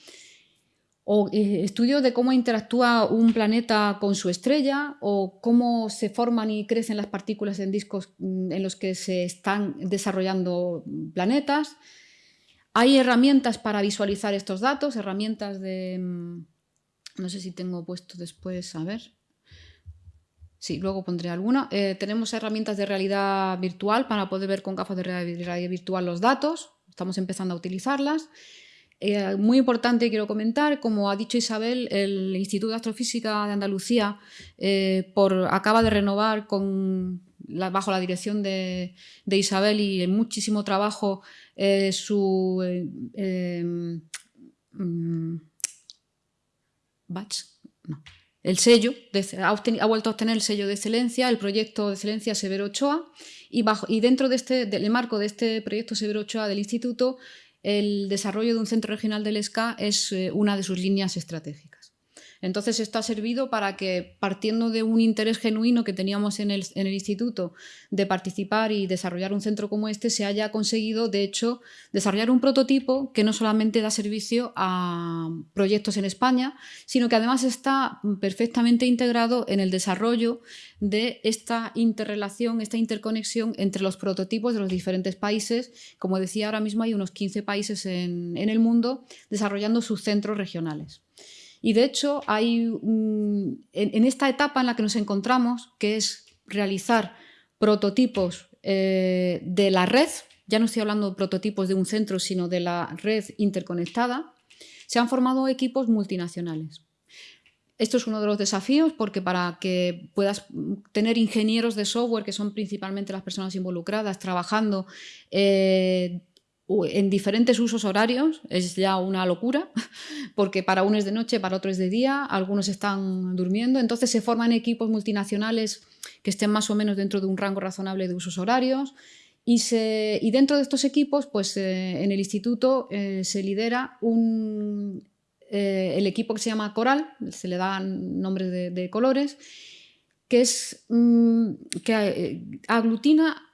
o eh, estudios de cómo interactúa un planeta con su estrella o cómo se forman y crecen las partículas en discos mm, en los que se están desarrollando planetas. Hay herramientas para visualizar estos datos, herramientas de... Mm, no sé si tengo puesto después, a ver. Sí, luego pondré alguna. Eh, tenemos herramientas de realidad virtual para poder ver con gafas de realidad virtual los datos. Estamos empezando a utilizarlas. Eh, muy importante, quiero comentar, como ha dicho Isabel, el Instituto de Astrofísica de Andalucía eh, por, acaba de renovar con, bajo la dirección de, Isabel y en muchísimo trabajo eh, su mm, batch, el sello, ha, vuelto a obtener el sello de excelencia, el proyecto de excelencia Severo Ochoa, y, bajo, y dentro de este, del marco de este proyecto Severo Ochoa del Instituto el desarrollo de un centro regional del SCA es eh, una de sus líneas estratégicas. Entonces esto ha servido para que, partiendo de un interés genuino que teníamos en el, instituto de participar y desarrollar un centro como este, se haya conseguido, de hecho, desarrollar un prototipo que no solamente da servicio a proyectos en España, sino que además está perfectamente integrado en el desarrollo de esta interrelación, esta interconexión entre los prototipos de los diferentes países. Como decía, ahora mismo hay unos 15 países en, el mundo desarrollando sus centros regionales. Y de hecho, hay en, esta etapa en la que nos encontramos, que es realizar prototipos eh, de la red, ya no estoy hablando de prototipos de un centro, sino de la red interconectada, se han formado equipos multinacionales. Esto es uno de los desafíos porque para que puedas tener ingenieros de software, que son principalmente las personas involucradas, trabajando eh, en diferentes usos horarios, es ya una locura, porque para uno es de noche, para otro es de día, algunos están durmiendo, entonces se forman equipos multinacionales que estén más o menos dentro de un rango razonable de usos horarios y, se, y dentro de estos equipos, pues eh, en el instituto eh, se lidera un, eh, el equipo que se llama Coral, se le dan nombres de, colores, que, es, mm, que aglutina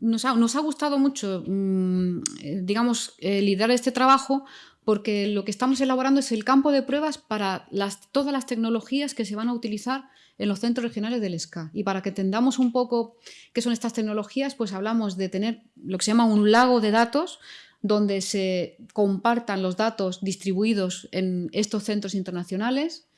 nos ha, gustado mucho, mm, eh, digamos, eh, liderar este trabajo porque lo que estamos elaborando es el campo de pruebas para todas las tecnologías que se van a utilizar en los centros regionales del SCA. Y para que entendamos un poco qué son estas tecnologías, pues hablamos de tener lo que se llama un lago de datos, donde se compartan los datos distribuidos en estos centros internacionales,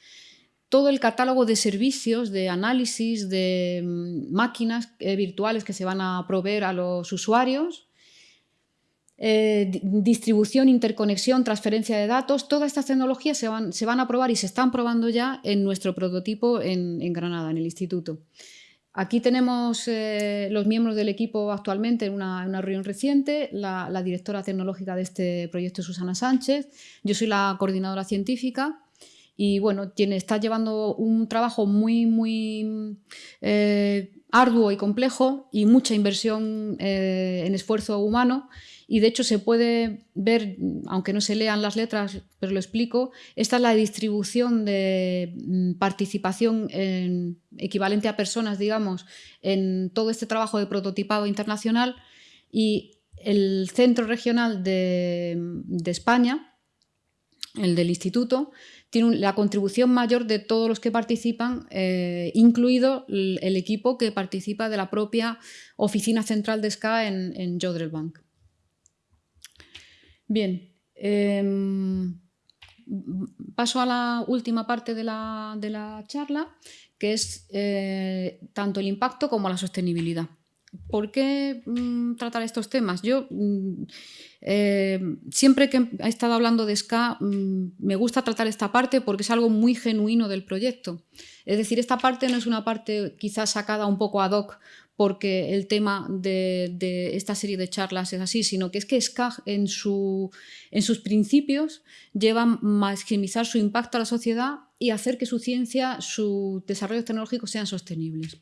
todo el catálogo de servicios, de análisis, de mm, máquinas eh, virtuales que se van a proveer a los usuarios, eh, distribución, interconexión, transferencia de datos, todas estas tecnologías se van, a probar y se están probando ya en nuestro prototipo en, Granada, en el instituto. Aquí tenemos eh, los miembros del equipo actualmente en una, reunión reciente, la, la, directora tecnológica de este proyecto Susana Sánchez, yo soy la coordinadora científica y bueno, está llevando un trabajo muy, muy eh, arduo y complejo y mucha inversión eh, en esfuerzo humano. Y de hecho se puede ver, aunque no se lean las letras, pero lo explico, esta es la distribución de mm, participación en, equivalente a personas, digamos, en todo este trabajo de prototipado internacional. Y el centro regional de España, el del instituto, tiene la contribución mayor de todos los que participan, eh, incluido el, equipo que participa de la propia oficina central de SCA en, en Jodelbank. Bien, em, paso a la última parte de la, charla, que es eh, tanto el impacto como la sostenibilidad. ¿Por qué mm, tratar estos temas? Yo mm, eh, siempre que he estado hablando de SCA mm, me gusta tratar esta parte porque es algo muy genuino del proyecto. Es decir, esta parte no es una parte quizás sacada un poco ad hoc porque el tema de, esta serie de charlas es así, sino que es que SCA en, en sus principios lleva a maximizar su impacto a la sociedad y hacer que su ciencia, sus desarrollos tecnológicos sean sostenibles.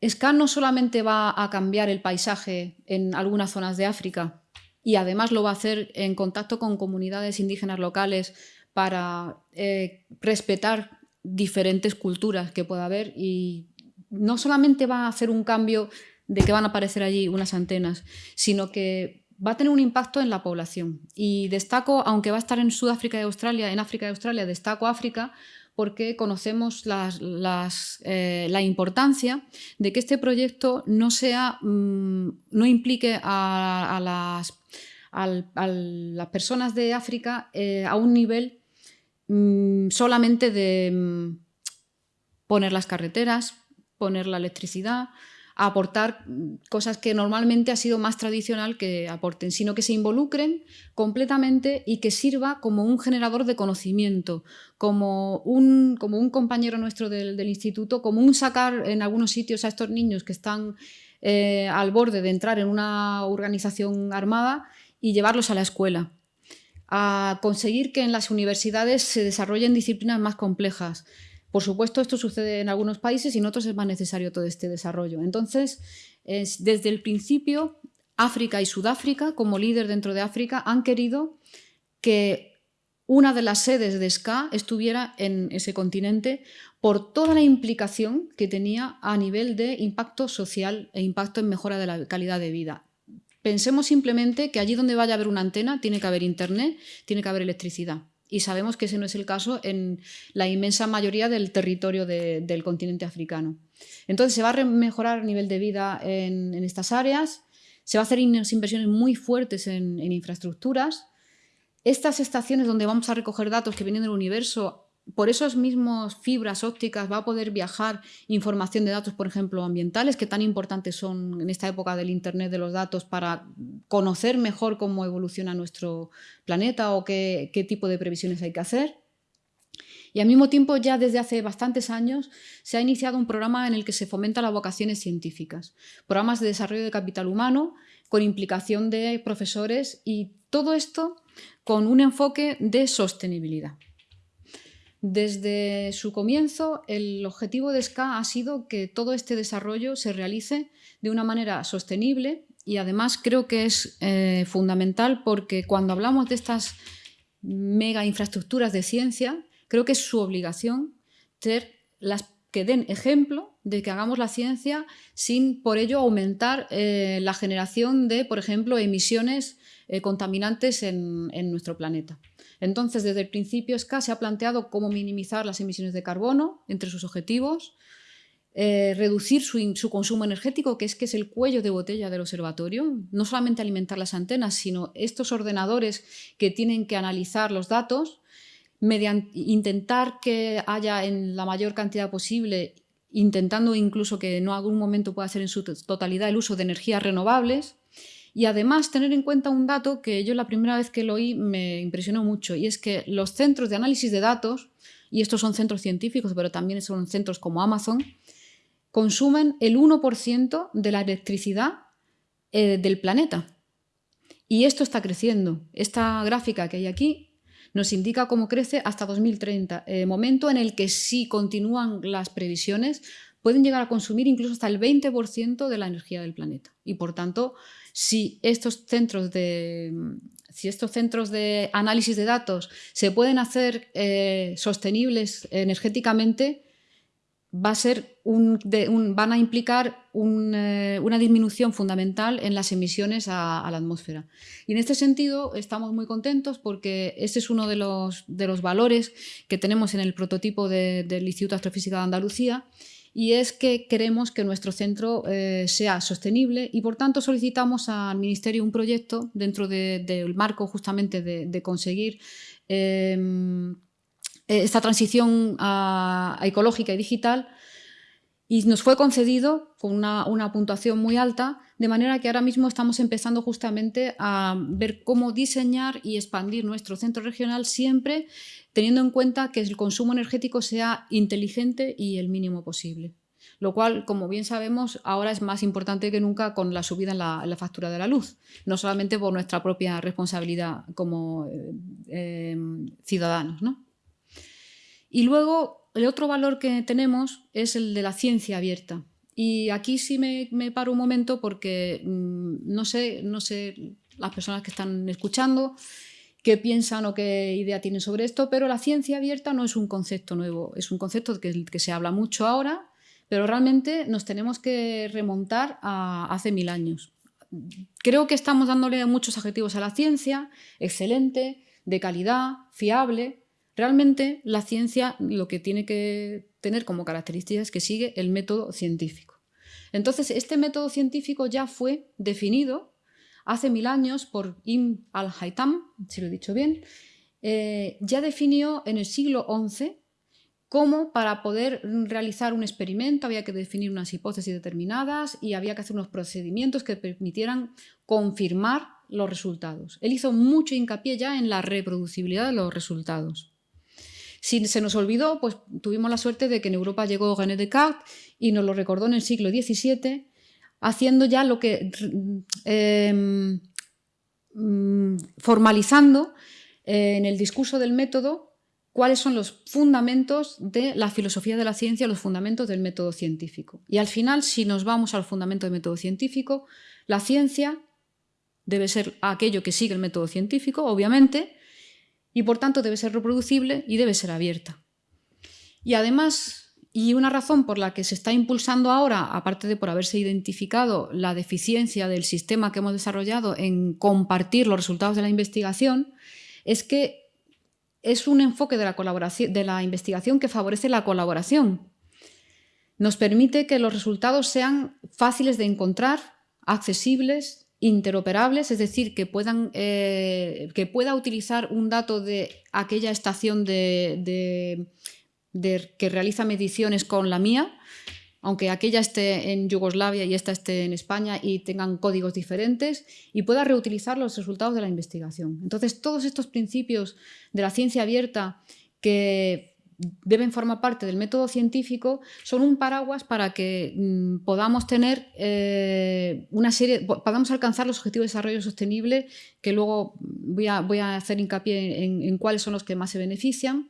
SCA no solamente va a cambiar el paisaje en algunas zonas de África y además lo va a hacer en contacto con comunidades indígenas locales para eh, respetar diferentes culturas que pueda haber y no solamente va a hacer un cambio de que van a aparecer allí unas antenas, sino que va a tener un impacto en la población. Y destaco, aunque va a estar en Sudáfrica y Australia, en África y Australia, destaco África porque conocemos eh, la importancia de que este proyecto no, sea, mm, no implique a, las, las, personas de África eh, a un nivel mm, solamente de mm, poner las carreteras, poner la electricidad, a aportar cosas que normalmente ha sido más tradicional que aporten, sino que se involucren completamente y que sirva como un generador de conocimiento, como un, como un compañero nuestro del, instituto, como un sacar en algunos sitios a estos niños que están eh, al borde de entrar en una organización armada y llevarlos a la escuela a conseguir que en las universidades se desarrollen disciplinas más complejas, por supuesto, esto sucede en algunos países y en otros es más necesario todo este desarrollo. Entonces, desde el principio, África y Sudáfrica, como líder dentro de África, han querido que una de las sedes de SCA estuviera en ese continente por toda la implicación que tenía a nivel de impacto social e impacto en mejora de la calidad de vida. Pensemos simplemente que allí donde vaya a haber una antena tiene que haber internet, tiene que haber electricidad y sabemos que ese no es el caso en la inmensa mayoría del territorio del continente africano. Entonces se va a mejorar el nivel de vida en, estas áreas, se va a hacer inversiones muy fuertes en, en infraestructuras. Estas estaciones donde vamos a recoger datos que vienen del universo por esos mismos fibras ópticas va a poder viajar información de datos, por ejemplo, ambientales, que tan importantes son en esta época del Internet de los datos para conocer mejor cómo evoluciona nuestro planeta o qué, tipo de previsiones hay que hacer. Y al mismo tiempo, ya desde hace bastantes años, se ha iniciado un programa en el que se fomenta las vocaciones científicas, programas de desarrollo de capital humano con implicación de profesores y todo esto con un enfoque de sostenibilidad. Desde su comienzo, el objetivo de SCA ha sido que todo este desarrollo se realice de una manera sostenible y además creo que es eh, fundamental porque cuando hablamos de estas mega infraestructuras de ciencia, creo que es su obligación ser las que den ejemplo de que hagamos la ciencia sin por ello aumentar eh, la generación de, por ejemplo, emisiones eh, contaminantes en nuestro planeta. Entonces, desde el principio SCA se ha planteado cómo minimizar las emisiones de carbono entre sus objetivos, eh, reducir su, consumo energético, que es, que es el cuello de botella del observatorio, no solamente alimentar las antenas, sino estos ordenadores que tienen que analizar los datos, intentar que haya en la mayor cantidad posible, intentando incluso que no algún momento pueda ser en su totalidad el uso de energías renovables, y además tener en cuenta un dato que yo la primera vez que lo oí me impresionó mucho y es que los centros de análisis de datos, y estos son centros científicos pero también son centros como Amazon, consumen el 1% de la electricidad eh, del planeta. Y esto está creciendo. Esta gráfica que hay aquí nos indica cómo crece hasta 2030, eh, momento en el que si continúan las previsiones pueden llegar a consumir incluso hasta el 20% de la energía del planeta. Y por tanto, si estos centros de, si estos centros de análisis de datos se pueden hacer eh, sostenibles energéticamente, va a ser van a implicar eh, una disminución fundamental en las emisiones a, la atmósfera. Y en este sentido estamos muy contentos porque este es uno de los, de los valores que tenemos en el prototipo del Instituto de Astrofísica de Andalucía y es que queremos que nuestro centro eh, sea sostenible y por tanto solicitamos al Ministerio un proyecto dentro del marco justamente de, conseguir em, esta transición ecológica y digital. Y nos fue concedido con una, puntuación muy alta, de manera que ahora mismo estamos empezando justamente a ver cómo diseñar y expandir nuestro centro regional siempre teniendo en cuenta que el consumo energético sea inteligente y el mínimo posible. Lo cual, como bien sabemos, ahora es más importante que nunca con la subida en la, factura de la luz, no solamente por nuestra propia responsabilidad como eh, eh, ciudadanos. Y luego el otro valor que tenemos es el de la ciencia abierta. Y aquí sí me, paro un momento porque mm, no, sé, no sé las personas que están escuchando qué piensan o qué idea tienen sobre esto, pero la ciencia abierta no es un concepto nuevo, es un concepto que, que se habla mucho ahora, pero realmente nos tenemos que remontar a hace mil años. Creo que estamos dándole muchos adjetivos a la ciencia, excelente, de calidad, fiable, Realmente la ciencia lo que tiene que tener como característica es que sigue el método científico. Entonces, este método científico ya fue definido hace mil años por Ibn al-Haytham, si lo he dicho bien, eh, ya definió en el siglo XI cómo para poder realizar un experimento había que definir unas hipótesis determinadas y había que hacer unos procedimientos que permitieran confirmar los resultados. Él hizo mucho hincapié ya en la reproducibilidad de los resultados. Si se nos olvidó, pues tuvimos la suerte de que en Europa llegó René Descartes y nos lo recordó en el siglo XVII, haciendo ya lo que... Em, mm, formalizando eh, en el discurso del método cuáles son los fundamentos de la filosofía de la ciencia, los fundamentos del método científico. Y al final, si nos vamos al fundamento del método científico, la ciencia debe ser aquello que sigue el método científico, obviamente, y por tanto debe ser reproducible y debe ser abierta. Y además, y una razón por la que se está impulsando ahora, aparte de por haberse identificado la deficiencia del sistema que hemos desarrollado en compartir los resultados de la investigación, es que es un enfoque de la, colaboración, de la investigación que favorece la colaboración. Nos permite que los resultados sean fáciles de encontrar, accesibles, interoperables, es decir, que, puedan, eh, que pueda utilizar un dato de aquella estación de, que realiza mediciones con la mía, aunque aquella esté en Yugoslavia y esta esté en España y tengan códigos diferentes, y pueda reutilizar los resultados de la investigación. Entonces, todos estos principios de la ciencia abierta que deben formar parte del método científico, son un paraguas para que mm, podamos tener eh, una serie, podamos alcanzar los objetivos de desarrollo sostenible, que luego voy a, voy a hacer hincapié en, cuáles son los que más se benefician.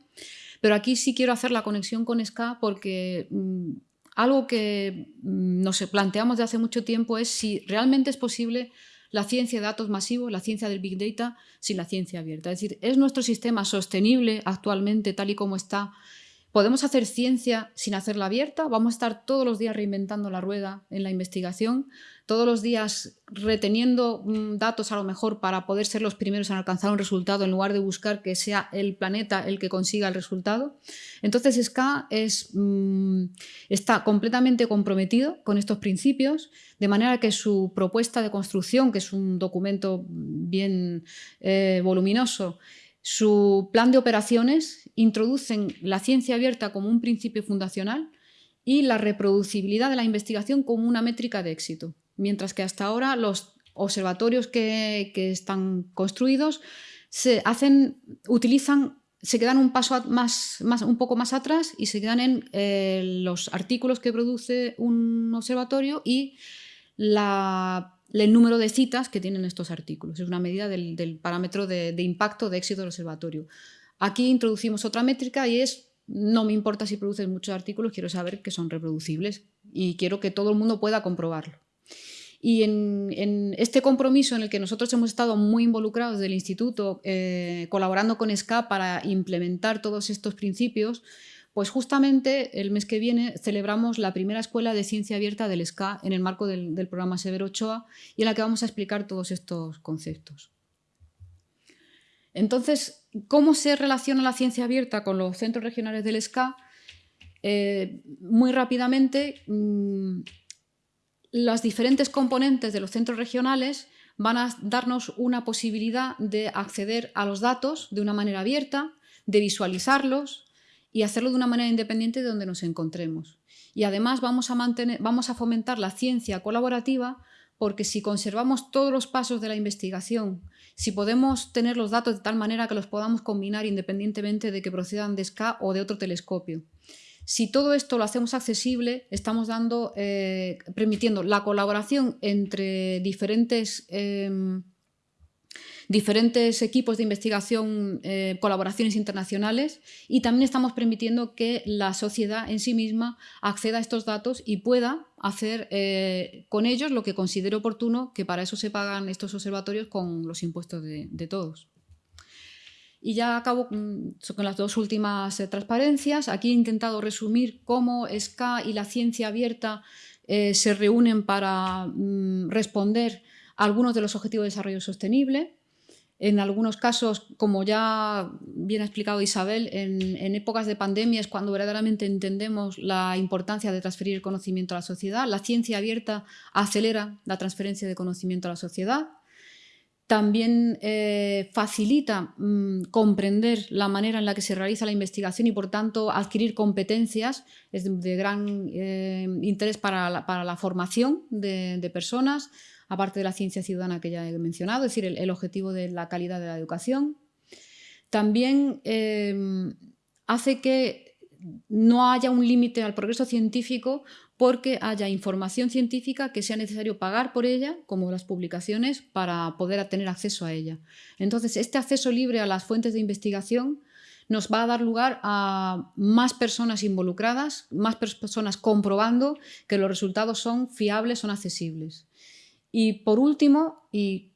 Pero aquí sí quiero hacer la conexión con SCA porque mm, algo que mm, nos planteamos de hace mucho tiempo es si realmente es posible la ciencia de datos masivos, la ciencia del Big Data, sin la ciencia abierta. Es decir, ¿es nuestro sistema sostenible actualmente tal y como está? ¿Podemos hacer ciencia sin hacerla abierta? ¿Vamos a estar todos los días reinventando la rueda en la investigación? todos los días reteniendo mm, datos a lo mejor para poder ser los primeros en alcanzar un resultado en lugar de buscar que sea el planeta el que consiga el resultado. Entonces SCA es, mm, está completamente comprometido con estos principios, de manera que su propuesta de construcción, que es un documento bien eh, voluminoso, su plan de operaciones introducen la ciencia abierta como un principio fundacional y la reproducibilidad de la investigación como una métrica de éxito mientras que hasta ahora los observatorios que, están construidos se hacen, utilizan, se quedan un paso más, un poco más atrás y se quedan en eh, los artículos que produce un observatorio y el número de citas que tienen estos artículos. Es una medida del, parámetro de, impacto de éxito del observatorio. Aquí introducimos otra métrica y es, no me importa si produces muchos artículos, quiero saber que son reproducibles y quiero que todo el mundo pueda comprobarlo. Y en, este compromiso en el que nosotros hemos estado muy involucrados del instituto, eh, colaborando con SCA para implementar todos estos principios, pues justamente el mes que viene celebramos la primera escuela de ciencia abierta del SCA en el marco del, programa Severo Ochoa y en la que vamos a explicar todos estos conceptos. Entonces, ¿cómo se relaciona la ciencia abierta con los centros regionales del SCA? Eh, muy rápidamente, mm, las diferentes componentes de los centros regionales van a darnos una posibilidad de acceder a los datos de una manera abierta, de visualizarlos y hacerlo de una manera independiente de donde nos encontremos. Y además vamos a, mantener, vamos a fomentar la ciencia colaborativa porque si conservamos todos los pasos de la investigación, si podemos tener los datos de tal manera que los podamos combinar independientemente de que procedan de SCA o de otro telescopio. Si todo esto lo hacemos accesible, estamos dando, eh, permitiendo la colaboración entre diferentes em, diferentes equipos de investigación, eh, colaboraciones internacionales y también estamos permitiendo que la sociedad en sí misma acceda a estos datos y pueda hacer eh, con ellos lo que considere oportuno, que para eso se pagan estos observatorios con los impuestos de, todos. Y ya acabo con, las dos últimas eh, transparencias. Aquí he intentado resumir cómo SCA y la ciencia abierta se reúnen para mm, responder a algunos de los objetivos de desarrollo sostenible. En algunos casos, como ya bien ha explicado Isabel, en, épocas de pandemia es cuando verdaderamente entendemos la importancia de transferir conocimiento a la sociedad. La ciencia abierta acelera la transferencia de conocimiento a la sociedad. También eh, facilita mm, comprender la manera en la que se realiza la investigación y, por tanto, adquirir competencias es de, gran eh, interés para la, formación de personas aparte de la ciencia ciudadana que ya he mencionado, es decir, el, objetivo de la calidad de la educación. También em, hace que no haya un límite al progreso científico porque haya información científica que sea necesario pagar por ella, como las publicaciones, para poder tener acceso a ella. Entonces, este acceso libre a las fuentes de investigación nos va a dar lugar a más personas involucradas, más personas comprobando que los resultados son fiables, son accesibles. Y por último, y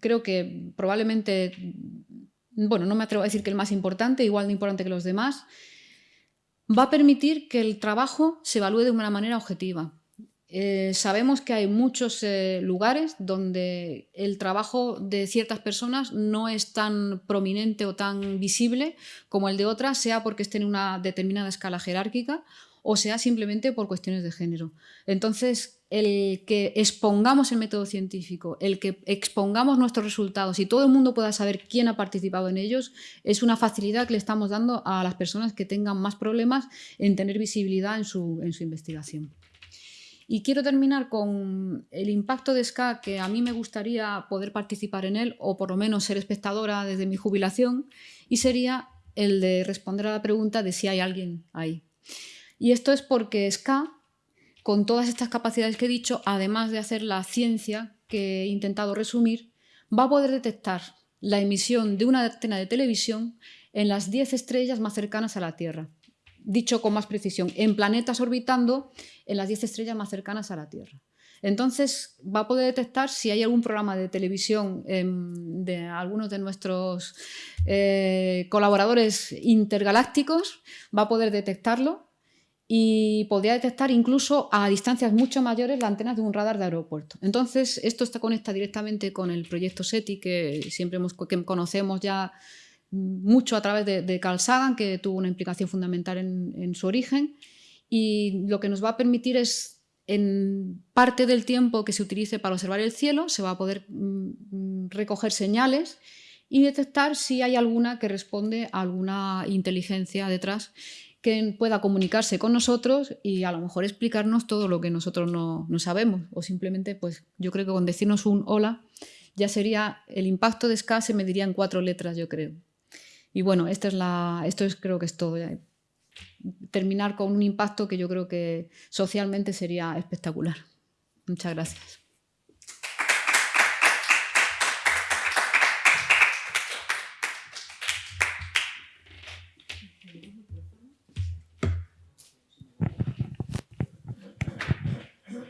creo que probablemente, bueno, no me atrevo a decir que el más importante, igual de importante que los demás, va a permitir que el trabajo se evalúe de una manera objetiva. Eh, sabemos que hay muchos eh, lugares donde el trabajo de ciertas personas no es tan prominente o tan visible como el de otras, sea porque esté en una determinada escala jerárquica o sea simplemente por cuestiones de género. Entonces, el que expongamos el método científico, el que expongamos nuestros resultados y todo el mundo pueda saber quién ha participado en ellos, es una facilidad que le estamos dando a las personas que tengan más problemas en tener visibilidad en su, investigación. Y quiero terminar con el impacto de SCA, que a mí me gustaría poder participar en él, o por lo menos ser espectadora desde mi jubilación, y sería el de responder a la pregunta de si hay alguien ahí. Y esto es porque SCA, con todas estas capacidades que he dicho, además de hacer la ciencia que he intentado resumir, va a poder detectar la emisión de una antena de televisión en las 10 estrellas más cercanas a la Tierra. Dicho con más precisión, en planetas orbitando en las 10 estrellas más cercanas a la Tierra. Entonces va a poder detectar si hay algún programa de televisión em, de algunos de nuestros eh, colaboradores intergalácticos, va a poder detectarlo y podría detectar incluso a distancias mucho mayores las antenas de un radar de aeropuerto. Entonces, esto está conecta directamente con el proyecto SETI, que siempre que conocemos ya mucho a través de, Carl Sagan, que tuvo una implicación fundamental en, su origen, y lo que nos va a permitir es, en parte del tiempo que se utilice para observar el cielo, se va a poder mm, recoger señales y detectar si hay alguna que responde a alguna inteligencia detrás que pueda comunicarse con nosotros y a lo mejor explicarnos todo lo que nosotros no, sabemos. O simplemente, pues yo creo que con decirnos un hola ya sería, el impacto de SCA se mediría en cuatro letras, yo creo. Y bueno, esta es la, esto es, creo que es todo. Terminar con un impacto que yo creo que socialmente sería espectacular. Muchas gracias.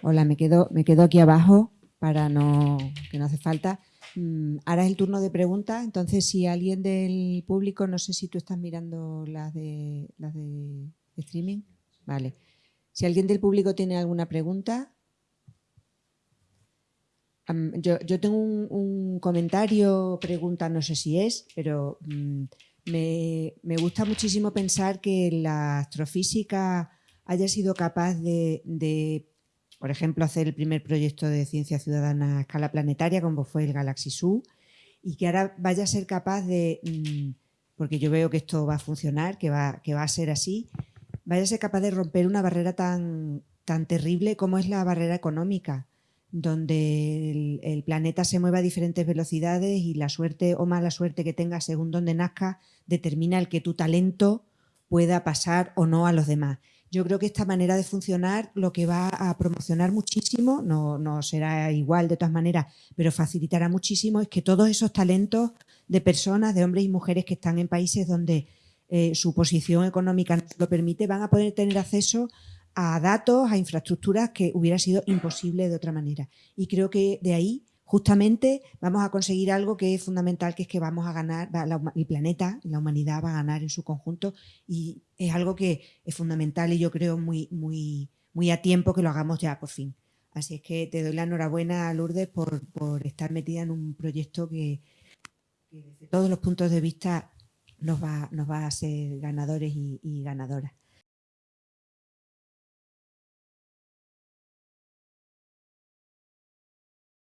Hola, me quedo, me quedo aquí abajo para no, que no hace falta. Mm, ahora es el turno de preguntas, entonces si alguien del público, no sé si tú estás mirando las de, las de streaming. Vale. Si alguien del público tiene alguna pregunta. yo, tengo un, comentario, pregunta, no sé si es, pero mm, me, gusta muchísimo pensar que la astrofísica haya sido capaz de por ejemplo, hacer el primer proyecto de ciencia ciudadana a escala planetaria, como fue el Galaxy Zoo, y que ahora vaya a ser capaz de, mm, porque yo veo que esto va a funcionar, que va, que va a ser así, vaya a ser capaz de romper una barrera tan, tan terrible como es la barrera económica, donde el, planeta se mueve a diferentes velocidades y la suerte o mala suerte que tengas según donde nazca determina el que tu talento pueda pasar o no a los demás. Yo creo que esta manera de funcionar lo que va a promocionar muchísimo, no, será igual de todas maneras, pero facilitará muchísimo es que todos esos talentos de personas, de hombres y mujeres que están en países donde eh, su posición económica lo permite, van a poder tener acceso a datos, a infraestructuras que hubiera sido imposible de otra manera. Y creo que de ahí justamente vamos a conseguir algo que es fundamental, que es que vamos a ganar, el planeta, la humanidad va a ganar en su conjunto y es algo que es fundamental y yo creo muy, muy, muy a tiempo que lo hagamos ya por fin. Así es que te doy la enhorabuena, Lourdes, por, por estar metida en un proyecto que, desde todos los puntos de vista nos va, nos va a ser ganadores y ganadoras.